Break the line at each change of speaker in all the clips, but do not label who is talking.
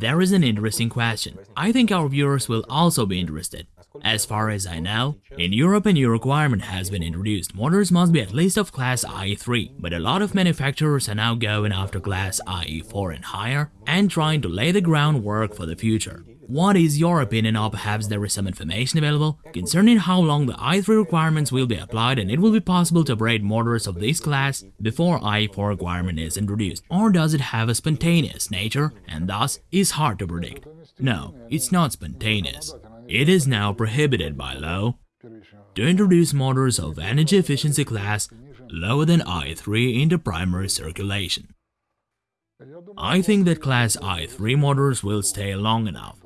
There is an interesting question. I think our viewers will also be interested. As far as I know, in Europe a new requirement has been introduced. Motors must be at least of class IE3, but a lot of manufacturers are now going after class IE4 and higher and trying to lay the groundwork for the future. What is your opinion or perhaps there is some information available concerning how long the i3 requirements will be applied and it will be possible to operate motors of this class before i4 requirement is introduced or does it have a spontaneous nature and thus is hard to predict? No, it's not spontaneous. It is now prohibited by law to introduce motors of energy efficiency class lower than i3 into primary circulation. I think that class i3 motors will stay long enough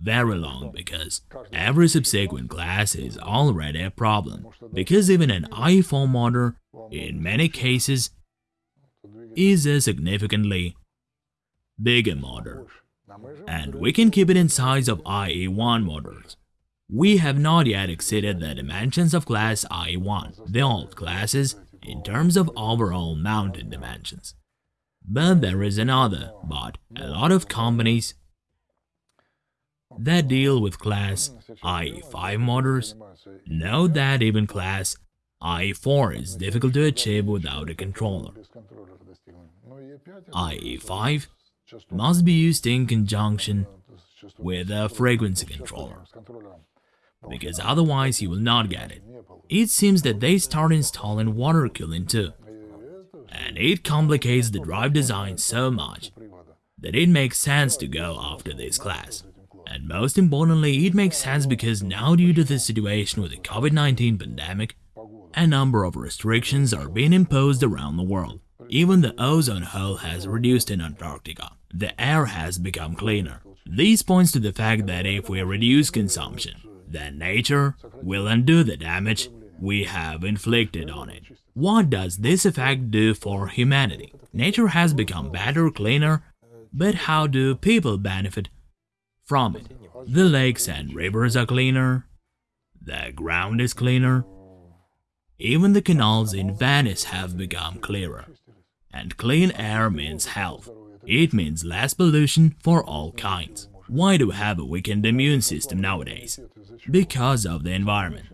very long because every subsequent class is already a problem. Because even an i4 motor, in many cases, is a significantly bigger motor, and we can keep it in size of IE1 motors. We have not yet exceeded the dimensions of class IE1, the old classes, in terms of overall mounted dimensions. But there is another, but a lot of companies that deal with class IE5 motors know that even class IE4 is difficult to achieve without a controller. IE5 must be used in conjunction with a frequency controller, because otherwise you will not get it. It seems that they start installing water cooling too, and it complicates the drive design so much that it makes sense to go after this class. And most importantly, it makes sense because now due to the situation with the COVID-19 pandemic, a number of restrictions are being imposed around the world. Even the ozone hole has reduced in Antarctica. The air has become cleaner. This points to the fact that if we reduce consumption, then nature will undo the damage we have inflicted on it. What does this effect do for humanity? Nature has become better, cleaner, but how do people benefit from it. The lakes and rivers are cleaner, the ground is cleaner, even the canals in Venice have become clearer. And clean air means health. It means less pollution for all kinds. Why do we have a weakened immune system nowadays? Because of the environment.